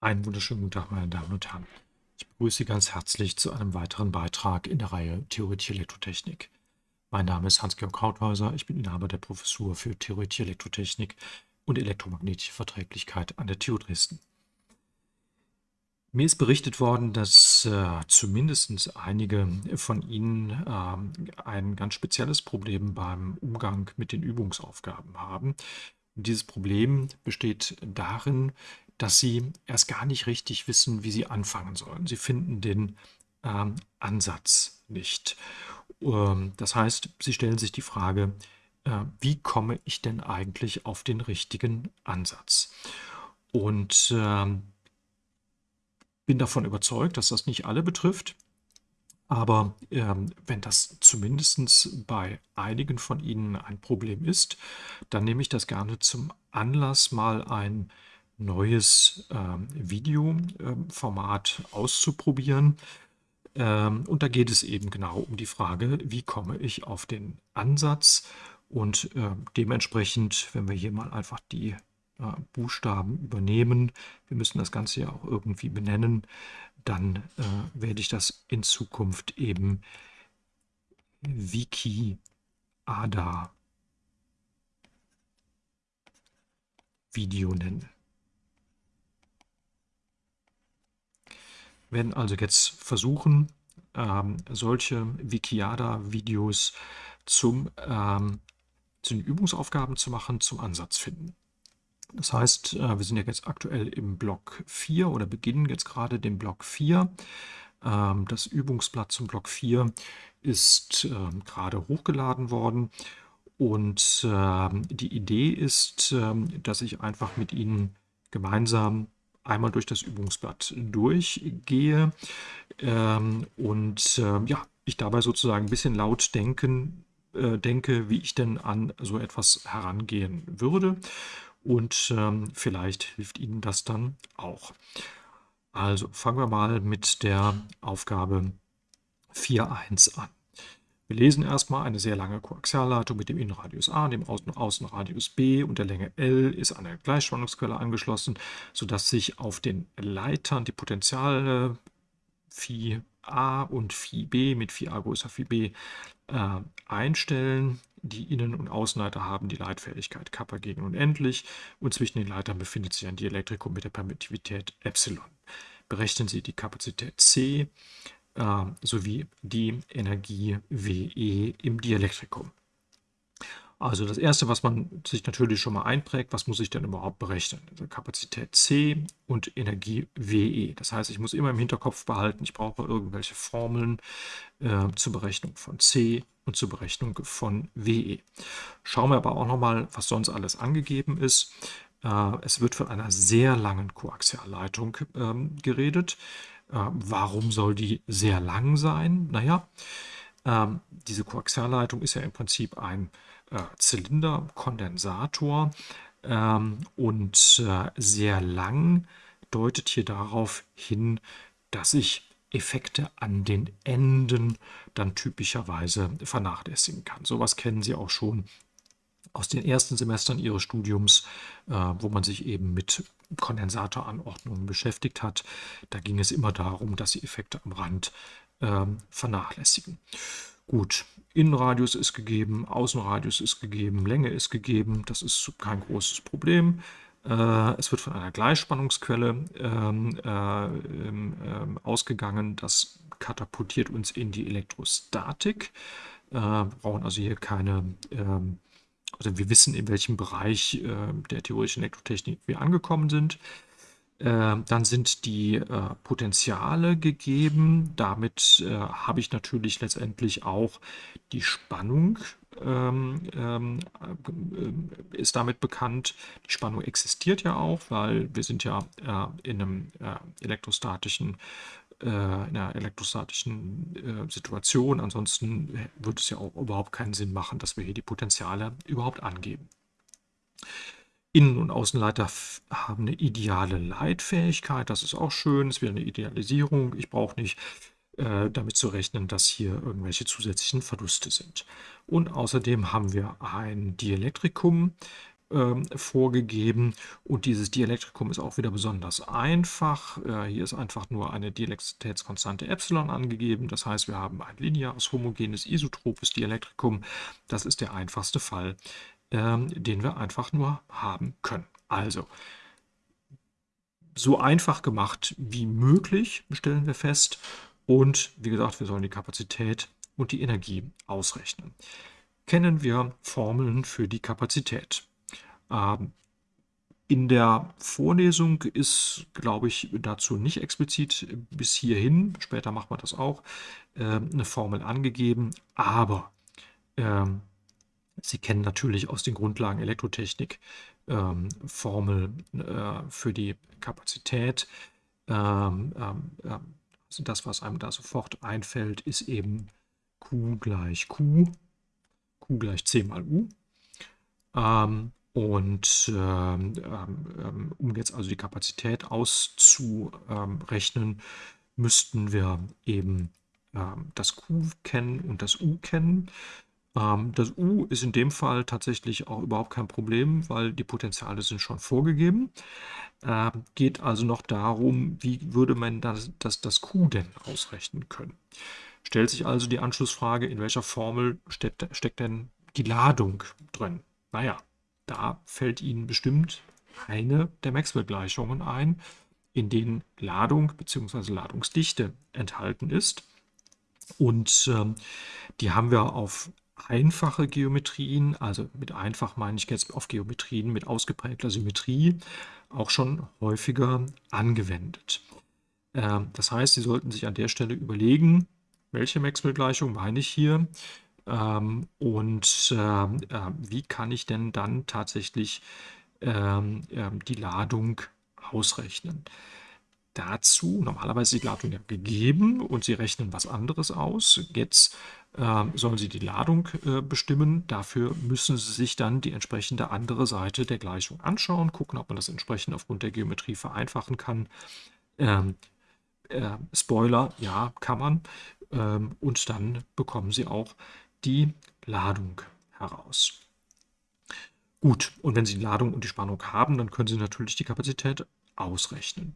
Einen wunderschönen guten Tag, meine Damen und Herren. Ich begrüße Sie ganz herzlich zu einem weiteren Beitrag in der Reihe Theoretische Elektrotechnik. Mein Name ist Hans-Georg Krauthäuser, ich bin Inhaber der Professur für Theoretische Elektrotechnik und elektromagnetische Verträglichkeit an der TU Dresden. Mir ist berichtet worden, dass äh, zumindest einige von Ihnen äh, ein ganz spezielles Problem beim Umgang mit den Übungsaufgaben haben. Dieses Problem besteht darin, dass sie erst gar nicht richtig wissen, wie sie anfangen sollen. Sie finden den ähm, Ansatz nicht. Ähm, das heißt, sie stellen sich die Frage, äh, wie komme ich denn eigentlich auf den richtigen Ansatz? Und ähm, bin davon überzeugt, dass das nicht alle betrifft. Aber ähm, wenn das zumindest bei einigen von Ihnen ein Problem ist, dann nehme ich das gerne zum Anlass, mal ein neues ähm, Videoformat auszuprobieren. Ähm, und da geht es eben genau um die Frage, wie komme ich auf den Ansatz und äh, dementsprechend, wenn wir hier mal einfach die äh, Buchstaben übernehmen, wir müssen das Ganze ja auch irgendwie benennen, dann äh, werde ich das in Zukunft eben Wiki Ada Video nennen. Werden also jetzt versuchen, ähm, solche Wikiada-Videos ähm, zu den Übungsaufgaben zu machen, zum Ansatz finden. Das heißt, äh, wir sind ja jetzt aktuell im Block 4 oder beginnen jetzt gerade den Block 4. Ähm, das Übungsblatt zum Block 4 ist ähm, gerade hochgeladen worden und ähm, die Idee ist, ähm, dass ich einfach mit Ihnen gemeinsam einmal durch das Übungsblatt durchgehe ähm, und äh, ja, ich dabei sozusagen ein bisschen laut denken, äh, denke, wie ich denn an so etwas herangehen würde. Und ähm, vielleicht hilft Ihnen das dann auch. Also fangen wir mal mit der Aufgabe 4.1 an. Wir lesen erstmal eine sehr lange Koaxialleitung mit dem Innenradius A, dem Außen Außenradius B und der Länge L ist an eine Gleichspannungsquelle angeschlossen, sodass sich auf den Leitern die Potentiale Phi A und Phi B mit Phi A größer Phi B äh, einstellen. Die Innen- und Außenleiter haben die Leitfähigkeit Kappa gegen unendlich und zwischen den Leitern befindet sich ein Dielektrikum mit der Permittivität Epsilon. Berechnen Sie die Kapazität C äh, sowie die Energie WE im Dielektrikum. Also das erste, was man sich natürlich schon mal einprägt, was muss ich denn überhaupt berechnen? Also Kapazität C und Energie WE. Das heißt, ich muss immer im Hinterkopf behalten, ich brauche irgendwelche Formeln äh, zur Berechnung von C und zur Berechnung von WE. Schauen wir aber auch nochmal, was sonst alles angegeben ist. Äh, es wird von einer sehr langen Koaxialleitung ähm, geredet. Äh, warum soll die sehr lang sein? Naja, ähm, diese Koaxialleitung ist ja im Prinzip ein äh, Zylinderkondensator ähm, und äh, sehr lang deutet hier darauf hin, dass ich Effekte an den Enden dann typischerweise vernachlässigen kann. Sowas kennen Sie auch schon aus den ersten Semestern ihres Studiums, äh, wo man sich eben mit Kondensatoranordnungen beschäftigt hat. Da ging es immer darum, dass sie Effekte am Rand ähm, vernachlässigen. Gut, Innenradius ist gegeben, Außenradius ist gegeben, Länge ist gegeben, das ist kein großes Problem. Äh, es wird von einer Gleichspannungsquelle ähm, äh, ähm, ausgegangen, das katapultiert uns in die Elektrostatik. Äh, wir brauchen also hier keine ähm, also wir wissen, in welchem Bereich äh, der theoretischen Elektrotechnik wir angekommen sind. Äh, dann sind die äh, Potenziale gegeben. Damit äh, habe ich natürlich letztendlich auch die Spannung ähm, ähm, äh, ist damit bekannt. Die Spannung existiert ja auch, weil wir sind ja äh, in einem elektrostatischen in einer elektrostatischen äh, Situation. Ansonsten würde es ja auch überhaupt keinen Sinn machen, dass wir hier die Potenziale überhaupt angeben. Innen- und Außenleiter haben eine ideale Leitfähigkeit. Das ist auch schön. Es wäre eine Idealisierung. Ich brauche nicht äh, damit zu rechnen, dass hier irgendwelche zusätzlichen Verluste sind. Und außerdem haben wir ein Dielektrikum ähm, vorgegeben und dieses Dielektrikum ist auch wieder besonders einfach. Äh, hier ist einfach nur eine Dielektrizitätskonstante Epsilon angegeben. Das heißt, wir haben ein lineares, homogenes, isotropes Dielektrikum. Das ist der einfachste Fall, ähm, den wir einfach nur haben können. Also, so einfach gemacht wie möglich, stellen wir fest. Und wie gesagt, wir sollen die Kapazität und die Energie ausrechnen. Kennen wir Formeln für die Kapazität. Ähm, in der Vorlesung ist, glaube ich, dazu nicht explizit bis hierhin, später macht man das auch, äh, eine Formel angegeben, aber ähm, Sie kennen natürlich aus den Grundlagen Elektrotechnik ähm, Formel äh, für die Kapazität. Ähm, ähm, also das, was einem da sofort einfällt, ist eben Q gleich Q, Q gleich C mal U. Ähm, und ähm, ähm, um jetzt also die Kapazität auszurechnen, müssten wir eben das Q kennen und das U kennen. das U ist in dem Fall tatsächlich auch überhaupt kein Problem, weil die Potenziale sind schon vorgegeben. Äh, geht also noch darum, wie würde man das, das, das Q denn ausrechnen können. Stellt sich also die Anschlussfrage, in welcher Formel steckt, steckt denn die Ladung drin? Naja, da fällt Ihnen bestimmt eine der Maxwell-Gleichungen ein, in denen Ladung bzw. Ladungsdichte enthalten ist. Und ähm, die haben wir auf einfache Geometrien, also mit einfach meine ich jetzt auf Geometrien mit ausgeprägter Symmetrie, auch schon häufiger angewendet. Ähm, das heißt, Sie sollten sich an der Stelle überlegen, welche Maxwell-Gleichung meine ich hier? Ähm, und ähm, äh, wie kann ich denn dann tatsächlich ähm, äh, die Ladung ausrechnen? Dazu, normalerweise ist die Ladung ja gegeben und Sie rechnen was anderes aus. Jetzt äh, sollen Sie die Ladung äh, bestimmen. Dafür müssen Sie sich dann die entsprechende andere Seite der Gleichung anschauen, gucken, ob man das entsprechend aufgrund der Geometrie vereinfachen kann. Ähm, äh, Spoiler, ja, kann man. Ähm, und dann bekommen Sie auch die Ladung heraus. Gut, und wenn Sie die Ladung und die Spannung haben, dann können Sie natürlich die Kapazität ausrechnen.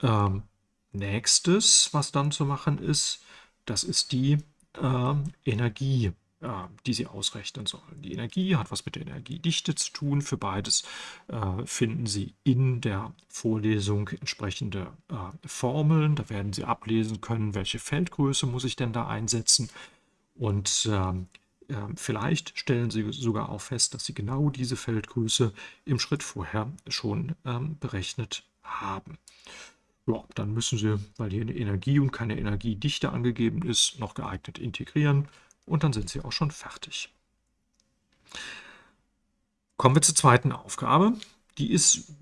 Ähm, nächstes, was dann zu machen ist, das ist die äh, Energie äh, die Sie ausrechnen sollen. Die Energie hat was mit der Energiedichte zu tun. Für beides äh, finden Sie in der Vorlesung entsprechende äh, Formeln. Da werden Sie ablesen können, welche Feldgröße muss ich denn da einsetzen. Und ähm, äh, vielleicht stellen Sie sogar auch fest, dass Sie genau diese Feldgröße im Schritt vorher schon ähm, berechnet haben. Ja, dann müssen Sie, weil hier eine Energie und keine Energiedichte angegeben ist, noch geeignet integrieren und dann sind Sie auch schon fertig. Kommen wir zur zweiten Aufgabe. Die ist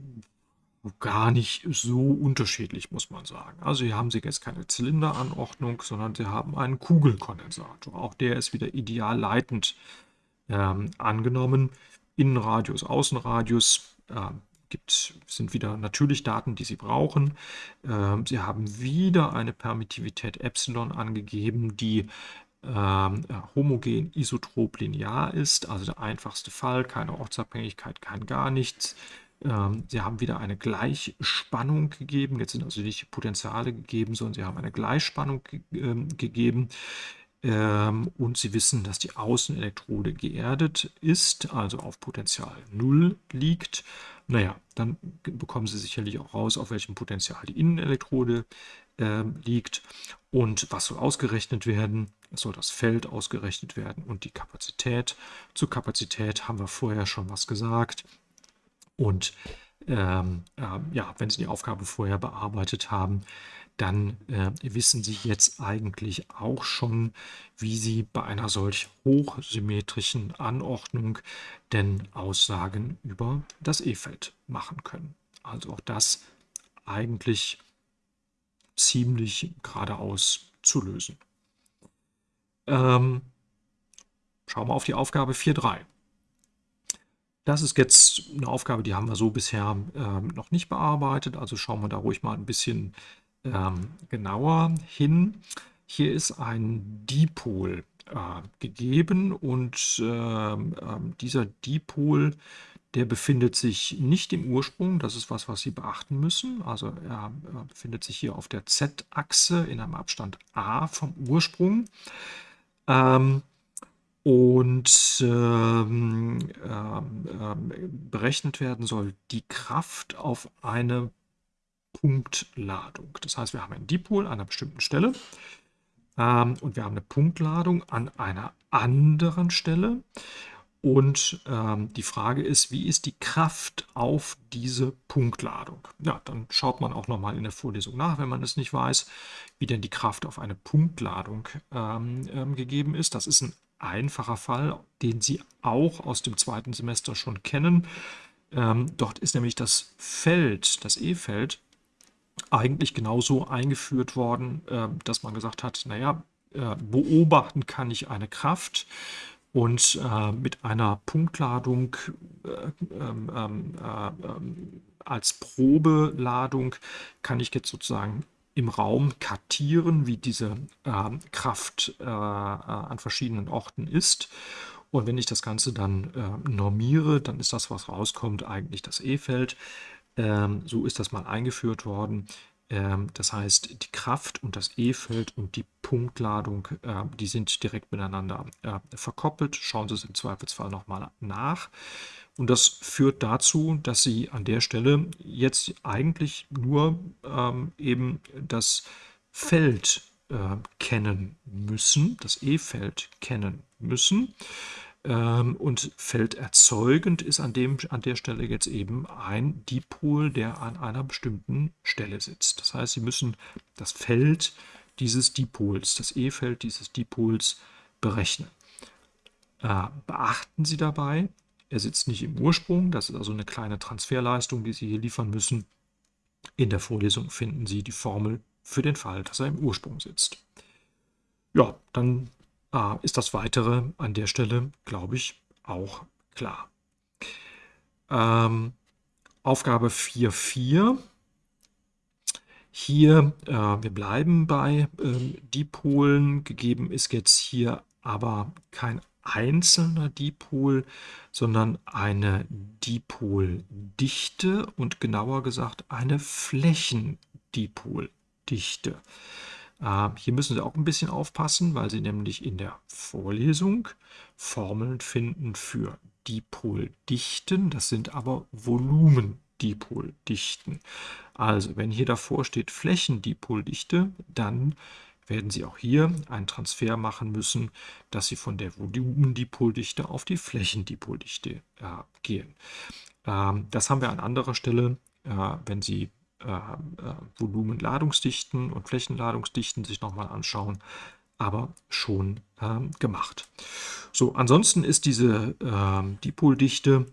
gar nicht so unterschiedlich, muss man sagen. Also hier haben Sie jetzt keine Zylinderanordnung, sondern Sie haben einen Kugelkondensator. Auch der ist wieder ideal leitend ähm, angenommen. Innenradius, Außenradius äh, gibt, sind wieder natürlich Daten, die Sie brauchen. Ähm, Sie haben wieder eine Permittivität Epsilon angegeben, die ähm, homogen isotrop linear ist, also der einfachste Fall, keine Ortsabhängigkeit, kein gar nichts. Ähm, sie haben wieder eine Gleichspannung gegeben, jetzt sind also nicht Potenziale gegeben, sondern sie haben eine Gleichspannung ähm, gegeben. Ähm, und Sie wissen, dass die Außenelektrode geerdet ist, also auf Potential 0 liegt. Naja, dann bekommen Sie sicherlich auch raus, auf welchem Potential die Innenelektrode liegt und was soll ausgerechnet werden. Es soll das Feld ausgerechnet werden und die Kapazität. Zur Kapazität haben wir vorher schon was gesagt. Und ähm, äh, ja, wenn Sie die Aufgabe vorher bearbeitet haben, dann äh, wissen Sie jetzt eigentlich auch schon, wie Sie bei einer solch hochsymmetrischen Anordnung denn Aussagen über das E-Feld machen können. Also auch das eigentlich ziemlich geradeaus zu lösen. Ähm, schauen wir auf die Aufgabe 4.3. Das ist jetzt eine Aufgabe, die haben wir so bisher ähm, noch nicht bearbeitet, also schauen wir da ruhig mal ein bisschen ähm, genauer hin. Hier ist ein Dipol äh, gegeben und ähm dieser Dipol, der befindet sich nicht im Ursprung, das ist was, was Sie beachten müssen. Also er befindet sich hier auf der Z-Achse in einem Abstand a vom Ursprung. Ähm, und ähm, ähm, berechnet werden soll die Kraft auf eine Punktladung. Das heißt, wir haben einen Dipol an einer bestimmten Stelle ähm, und wir haben eine Punktladung an einer anderen Stelle. Und ähm, die Frage ist, wie ist die Kraft auf diese Punktladung? Ja, dann schaut man auch nochmal in der Vorlesung nach, wenn man es nicht weiß, wie denn die Kraft auf eine Punktladung ähm, ähm, gegeben ist. Das ist ein einfacher Fall, den Sie auch aus dem zweiten Semester schon kennen. Ähm, dort ist nämlich das Feld, das E-Feld, eigentlich genauso eingeführt worden, äh, dass man gesagt hat, naja, äh, beobachten kann ich eine Kraft und äh, mit einer Punktladung äh, ähm, ähm, äh, ähm, als Probeladung kann ich jetzt sozusagen im Raum kartieren, wie diese äh, Kraft äh, an verschiedenen Orten ist. Und wenn ich das Ganze dann äh, normiere, dann ist das, was rauskommt, eigentlich das E-Feld. Ähm, so ist das mal eingeführt worden. Ähm, das heißt, die Kraft und das E-Feld und die Punktladung, äh, die sind direkt miteinander äh, verkoppelt. Schauen Sie es im Zweifelsfall nochmal nach. Und das führt dazu, dass Sie an der Stelle jetzt eigentlich nur ähm, eben das Feld äh, kennen müssen, das E-Feld kennen müssen. Ähm, und felderzeugend ist an, dem, an der Stelle jetzt eben ein Dipol, der an einer bestimmten Stelle sitzt. Das heißt, Sie müssen das Feld dieses Dipols, das E-Feld dieses Dipols berechnen. Äh, beachten Sie dabei, er sitzt nicht im Ursprung, das ist also eine kleine Transferleistung, die Sie hier liefern müssen. In der Vorlesung finden Sie die Formel für den Fall, dass er im Ursprung sitzt. Ja, dann äh, ist das Weitere an der Stelle, glaube ich, auch klar. Ähm, Aufgabe 4.4. Hier, äh, wir bleiben bei äh, Dipolen. Gegeben ist jetzt hier aber kein einzelner Dipol, sondern eine Dipoldichte und genauer gesagt eine Flächendipoldichte. Äh, hier müssen Sie auch ein bisschen aufpassen, weil Sie nämlich in der Vorlesung Formeln finden für Dipoldichten. Das sind aber Volumendipoldichten. Also wenn hier davor steht Flächendipoldichte, dann werden Sie auch hier einen Transfer machen müssen, dass Sie von der Volumendipoldichte auf die Flächendipoldichte äh, gehen. Ähm, das haben wir an anderer Stelle, äh, wenn Sie äh, äh, Volumenladungsdichten und Flächenladungsdichten sich nochmal anschauen, aber schon ähm, gemacht. So, ansonsten ist diese ähm, Dipoldichte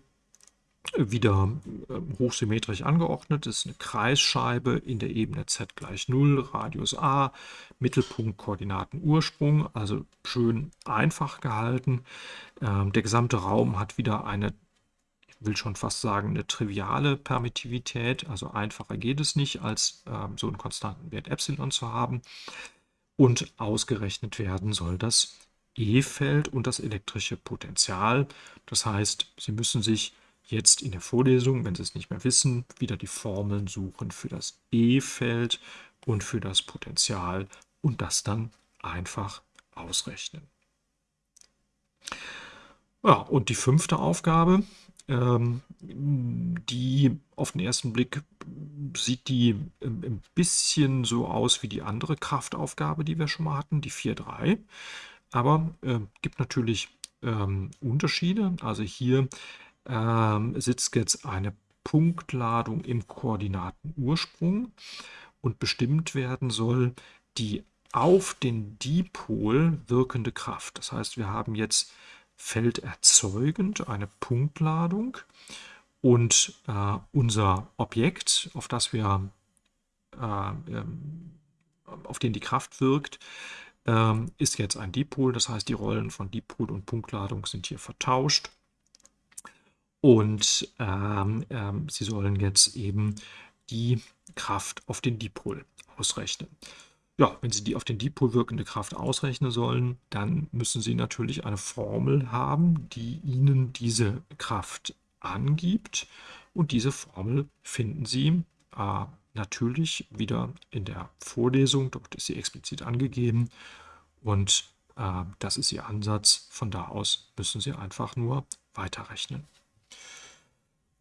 wieder ähm, hochsymmetrisch angeordnet. Das ist eine Kreisscheibe in der Ebene z gleich 0, Radius a, Mittelpunkt, Koordinaten, Ursprung, also schön einfach gehalten. Ähm, der gesamte Raum hat wieder eine will schon fast sagen, eine triviale Permittivität. Also einfacher geht es nicht, als äh, so einen konstanten Wert Epsilon zu haben. Und ausgerechnet werden soll das E-Feld und das elektrische Potential. Das heißt, Sie müssen sich jetzt in der Vorlesung, wenn Sie es nicht mehr wissen, wieder die Formeln suchen für das E-Feld und für das Potential und das dann einfach ausrechnen. Ja, und die fünfte Aufgabe, ähm, die auf den ersten Blick sieht die ähm, ein bisschen so aus wie die andere Kraftaufgabe, die wir schon mal hatten, die 4.3. Aber äh, gibt natürlich ähm, Unterschiede. Also hier ähm, sitzt jetzt eine Punktladung im Koordinatenursprung und bestimmt werden soll die auf den Dipol wirkende Kraft. Das heißt, wir haben jetzt felderzeugend eine Punktladung und äh, unser Objekt, auf das wir äh, ähm, auf den die Kraft wirkt, ähm, ist jetzt ein Dipol. Das heißt, die Rollen von Dipol und Punktladung sind hier vertauscht. Und ähm, ähm, Sie sollen jetzt eben die Kraft auf den Dipol ausrechnen. Ja, wenn Sie die auf den Dipol wirkende Kraft ausrechnen sollen, dann müssen Sie natürlich eine Formel haben, die Ihnen diese Kraft angibt. Und diese Formel finden Sie äh, natürlich wieder in der Vorlesung. Dort ist sie explizit angegeben. Und äh, das ist Ihr Ansatz. Von da aus müssen Sie einfach nur weiterrechnen.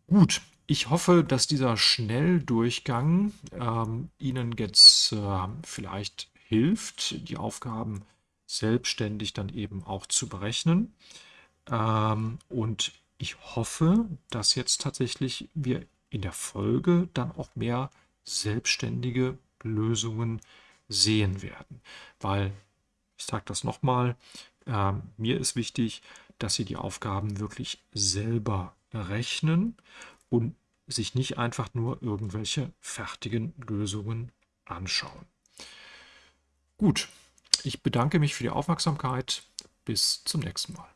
Gut, ich hoffe, dass dieser Schnelldurchgang ähm, Ihnen jetzt äh, vielleicht hilft, die Aufgaben selbstständig dann eben auch zu berechnen. Ähm, und ich hoffe, dass jetzt tatsächlich wir in der Folge dann auch mehr selbstständige Lösungen sehen werden. Weil, ich sage das nochmal, äh, mir ist wichtig, dass Sie die Aufgaben wirklich selber rechnen und sich nicht einfach nur irgendwelche fertigen Lösungen anschauen. Gut, ich bedanke mich für die Aufmerksamkeit. Bis zum nächsten Mal.